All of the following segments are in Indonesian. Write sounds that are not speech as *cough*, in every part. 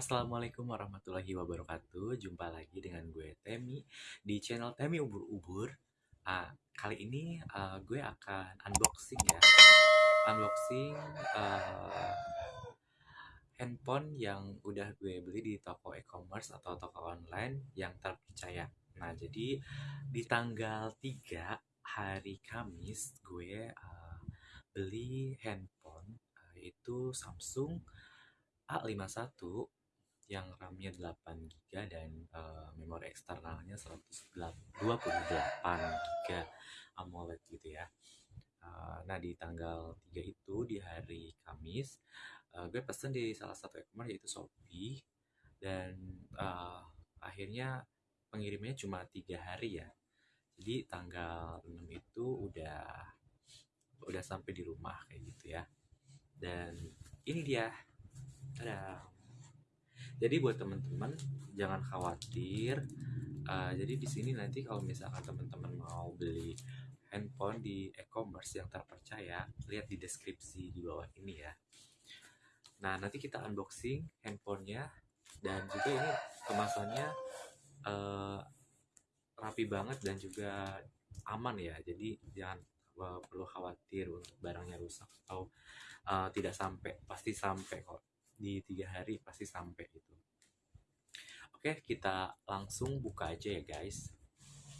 Assalamualaikum warahmatullahi wabarakatuh. Jumpa lagi dengan gue Temi di channel Temi Ubur-Ubur. Ah, kali ini uh, gue akan unboxing ya. Unboxing uh, handphone yang udah gue beli di toko e-commerce atau toko online yang terpercaya. Nah, jadi di tanggal 3 hari Kamis gue uh, beli handphone uh, itu Samsung A51 yang RAM-nya 8GB dan uh, memori eksternalnya 128 GB AMOLED gitu ya. Uh, nah di tanggal 3 itu di hari Kamis uh, gue pesen di salah satu e-commerce yaitu Shopee dan uh, akhirnya pengirimnya cuma tiga hari ya. Jadi tanggal 6 itu udah udah sampai di rumah kayak gitu ya. Dan ini dia. Tada jadi buat teman-teman jangan khawatir. Uh, jadi di sini nanti kalau misalkan teman-teman mau beli handphone di e-commerce yang terpercaya lihat di deskripsi di bawah ini ya. Nah nanti kita unboxing handphonenya dan juga ini kemasannya uh, rapi banget dan juga aman ya. Jadi jangan uh, perlu khawatir untuk barangnya rusak atau uh, tidak sampai pasti sampai kok di tiga hari pasti sampai itu. Oke, kita langsung buka aja ya guys.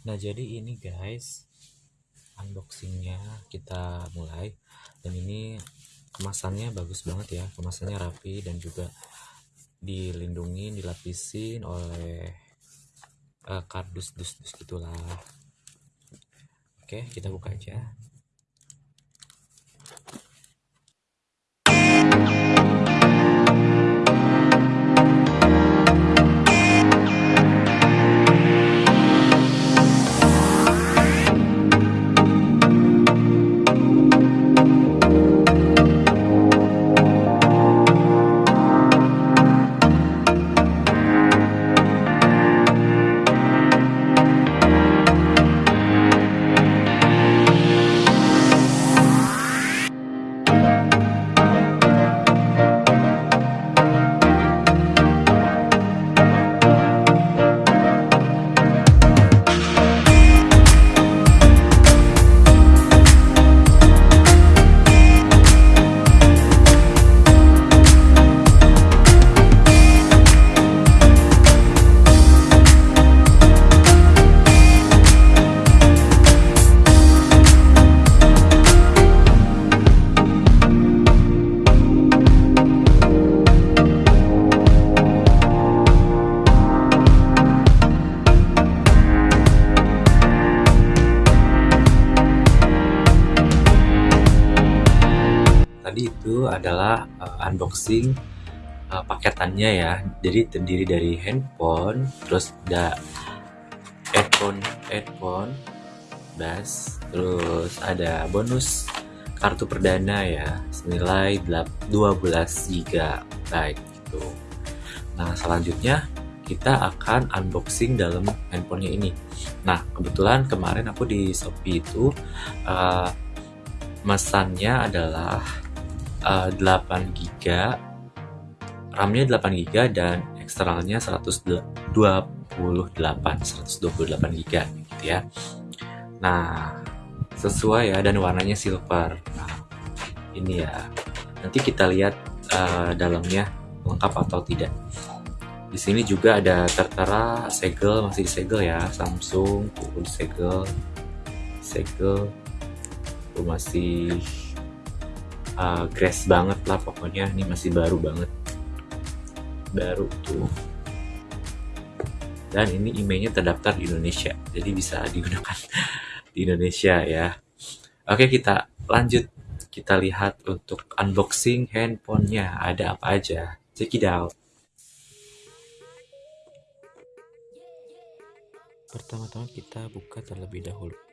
Nah jadi ini guys, unboxingnya kita mulai. Dan ini kemasannya bagus banget ya, kemasannya rapi dan juga dilindungi, dilapisin oleh uh, kardus dus-dus gitulah. Oke, kita buka aja. Tadi itu adalah uh, unboxing uh, paketannya ya. Jadi terdiri dari handphone terus ada headphone headphone bass terus ada bonus kartu perdana ya senilai 12 GB gitu. Nah selanjutnya kita akan unboxing dalam handphonenya ini. Nah kebetulan kemarin aku di Shopee itu uh, mesannya adalah uh, 8 GB RAM-nya 8 GB dan eksternalnya 128 128 GB gitu ya. Nah sesuai ya dan warnanya silver. Nah ini ya. Nanti kita lihat uh, dalamnya lengkap atau tidak. Di sini juga ada tertera segel masih disegel ya. Samsung tuh disegel segel masih uh, banget lah pokoknya ini masih baru banget. Baru tuh. Dan ini emailnya terdaftar di Indonesia jadi bisa digunakan *laughs* di Indonesia ya. Oke kita lanjut. Kita lihat untuk unboxing handphonenya. Ada apa aja? Check it out. Pertama-tama kita buka terlebih dahulu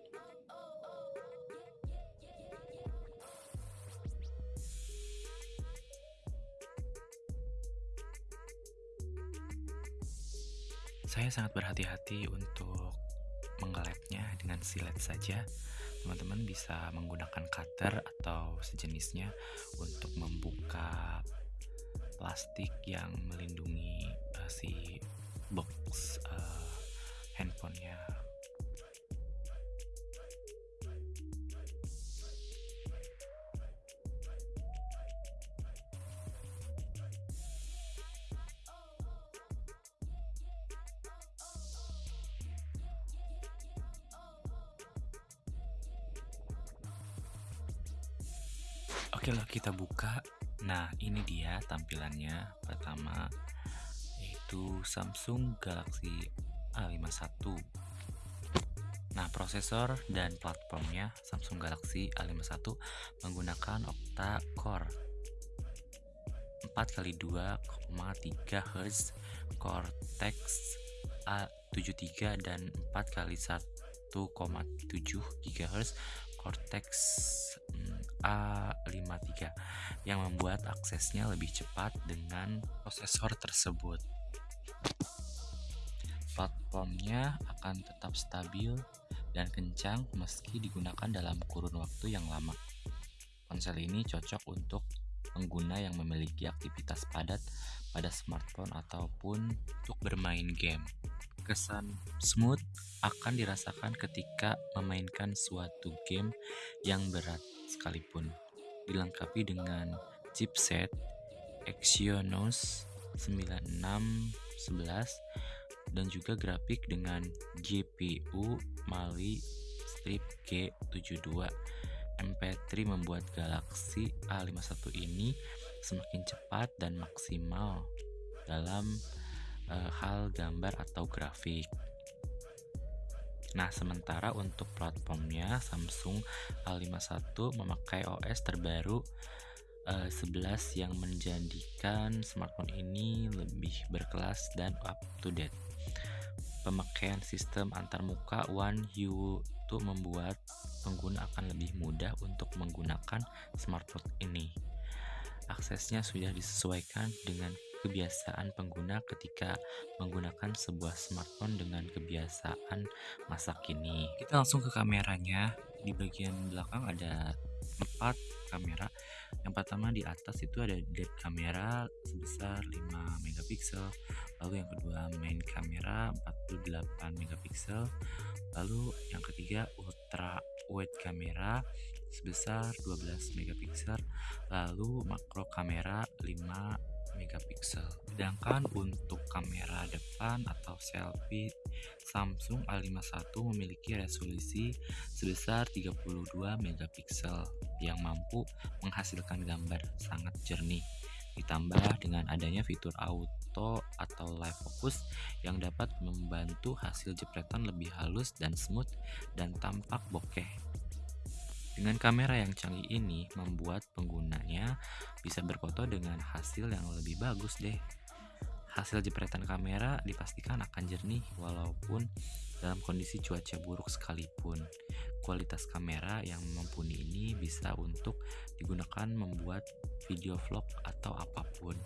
Saya sangat berhati-hati untuk mengelepnya dengan silet saja. Teman-teman bisa menggunakan cutter atau sejenisnya untuk membuka plastik yang melindungi uh, si box uh, handphonenya Oke lah kita buka. Nah ini dia tampilannya. Pertama yaitu Samsung Galaxy A51. Nah prosesor dan platformnya Samsung Galaxy A51 menggunakan octa core 4x2,3 Hz Cortex A73 dan 4x1,7 GHz Cortex A53 yang membuat aksesnya lebih cepat dengan prosesor tersebut. Platformnya akan tetap stabil dan kencang meski digunakan dalam kurun waktu yang lama. Ponsel ini cocok untuk pengguna yang memiliki aktivitas padat pada smartphone ataupun untuk bermain game. Kesan smooth akan dirasakan ketika memainkan suatu game yang berat sekalipun. Dilengkapi dengan chipset Exynos 9611 dan juga grafik dengan GPU Mali Strip G72 MP3 membuat Galaxy A51 ini semakin cepat dan maksimal dalam uh, hal gambar atau grafik. Nah, sementara untuk platformnya Samsung A51 memakai OS terbaru uh, eh, 11 yang menjadikan smartphone ini lebih berkelas dan up to date. Pemakaian sistem antarmuka One U2 membuat pengguna akan lebih mudah untuk menggunakan smartphone ini. Aksesnya sudah disesuaikan dengan kebiasaan pengguna ketika menggunakan sebuah smartphone dengan kebiasaan masa kini. Kita langsung ke kameranya. Di bagian belakang ada empat kamera. Yang pertama di atas itu ada depth kamera sebesar 5 megapiksel. Lalu yang kedua main kamera 48 megapiksel. Lalu yang ketiga ultra wide kamera sebesar 12 megapiksel. Lalu makro kamera 5 megapiksel. Sedangkan untuk kamera depan atau selfie Samsung A51 memiliki resolusi sebesar 32 megapiksel yang mampu menghasilkan gambar sangat jernih. Ditambah dengan adanya fitur auto atau live focus yang dapat membantu hasil jepretan lebih halus dan smooth dan tampak bokeh dengan kamera yang canggih ini membuat penggunanya bisa berfoto dengan hasil yang lebih bagus deh. Hasil jepretan kamera dipastikan akan jernih walaupun dalam kondisi cuaca buruk sekalipun. Kualitas kamera yang mumpuni ini bisa untuk digunakan membuat video vlog atau apa pun.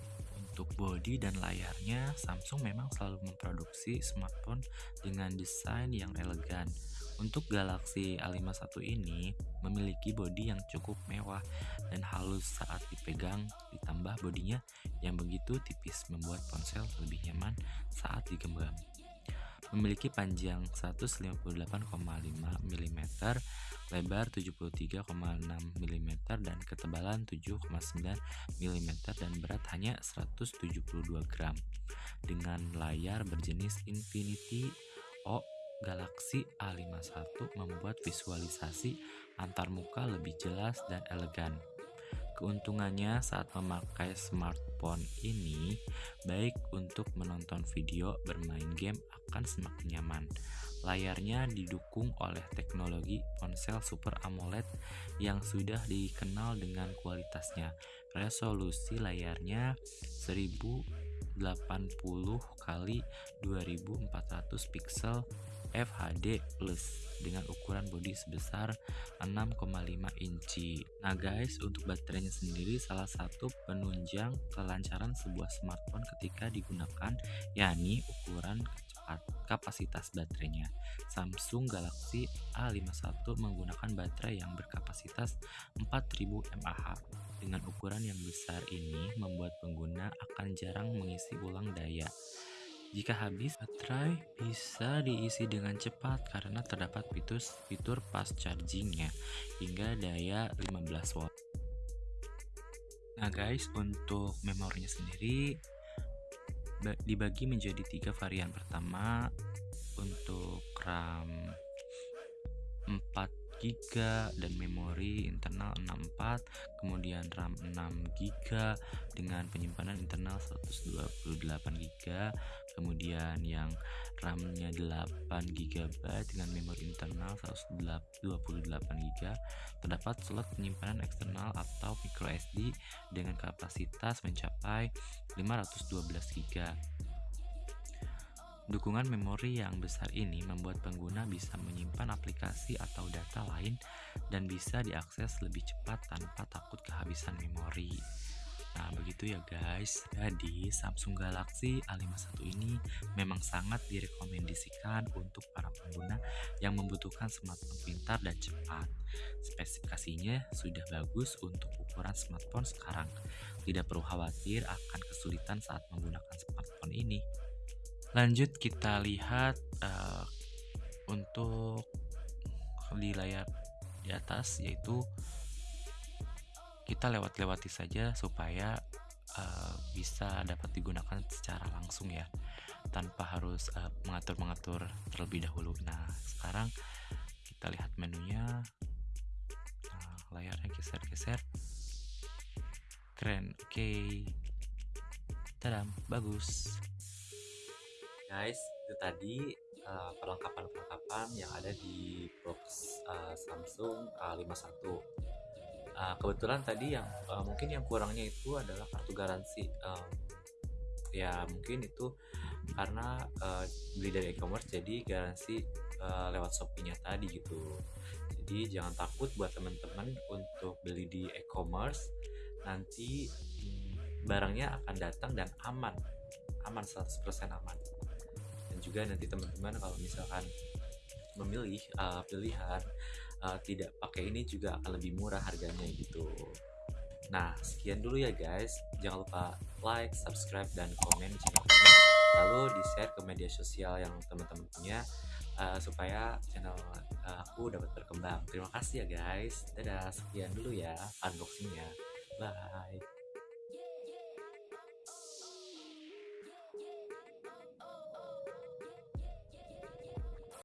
Untuk bodi dan layarnya, Samsung memang selalu memproduksi smartphone dengan desain yang elegan untuk Galaxy A51 ini memiliki bodi yang cukup mewah dan halus saat dipegang, ditambah bodinya yang begitu tipis membuat ponsel lebih nyaman saat digenggam. Memiliki panjang 158,5 mm, lebar 73,6 mm dan ketebalan 7,9 mm dan berat hanya 172 gram. Dengan layar berjenis Infinity O Galaxy A51 membuat visualisasi antarmuka lebih jelas dan elegan. Keuntungannya saat memakai smartphone ini, baik untuk menonton video, bermain game akan semakin nyaman. Layarnya didukung oleh teknologi ponsel Super AMOLED yang sudah dikenal dengan kualitasnya. Resolusi layarnya 1080 x 2400 pixel FHD Plus dengan ukuran bodi sebesar 6,5 inci. Nah guys, untuk baterainya sendiri salah satu penunjang kelancaran sebuah smartphone ketika digunakan yakni ukuran kapasitas baterainya. Samsung Galaxy A51 menggunakan baterai yang berkapasitas 4000 mAh. Dengan ukuran yang besar ini membuat pengguna akan jarang mengisi ulang daya. Jika habis, baterai bisa diisi dengan cepat karena terdapat fitur, fitur fast chargingnya hingga daya 15 watt. Nah guys, untuk memorinya sendiri dibagi menjadi tiga varian. Pertama, untuk RAM 4 GB dan memori internal 64 kemudian RAM 6 GB dengan penyimpanan internal 128 GB kemudian yang RAM-nya 8 GB dengan memori internal 128 GB terdapat slot penyimpanan eksternal atau micro SD dengan kapasitas mencapai 512 GB Dukungan memori yang besar ini membuat pengguna bisa menyimpan aplikasi atau data lain dan bisa diakses lebih cepat tanpa takut kehabisan memori. Nah, begitu ya guys. Jadi, Samsung Galaxy A51 ini memang sangat direkomendasikan untuk para pengguna yang membutuhkan smartphone pintar dan cepat. Spesifikasinya sudah bagus untuk ukuran smartphone sekarang. Tidak perlu khawatir akan kesulitan saat menggunakan smartphone ini. Lanjut kita lihat uh, untuk di layar di atas yaitu kita lewat-lewati saja supaya uh, bisa dapat digunakan secara langsung ya tanpa harus uh, mengatur-mengatur terlebih dahulu. Nah, sekarang kita lihat menunya. Nah, layarnya geser-geser. Keren. Oke. Okay. Tadam, bagus. Guys, itu tadi uh, perlengkapan-perlengkapan yang ada di box uh, Samsung A51 uh, kebetulan tadi yang uh, mungkin yang kurangnya itu adalah kartu garansi. Um, ya mungkin itu karena uh, beli dari e-commerce jadi garansi uh, lewat Shopee-nya tadi gitu. Jadi jangan takut buat teman-teman untuk beli di e-commerce. Nanti hmm, barangnya akan datang dan aman. Aman 100% aman juga nanti teman-teman kalau misalkan memilih uh, pilihan uh, tidak pakai ini juga akan lebih murah harganya gitu. Nah, sekian dulu ya guys. Jangan lupa like, subscribe, dan komen di channel ini. Lalu di-share ke media sosial yang teman-teman punya uh, supaya channel uh, aku dapat berkembang. Terima kasih ya guys. Dadah, sekian dulu ya unboxingnya. Bye.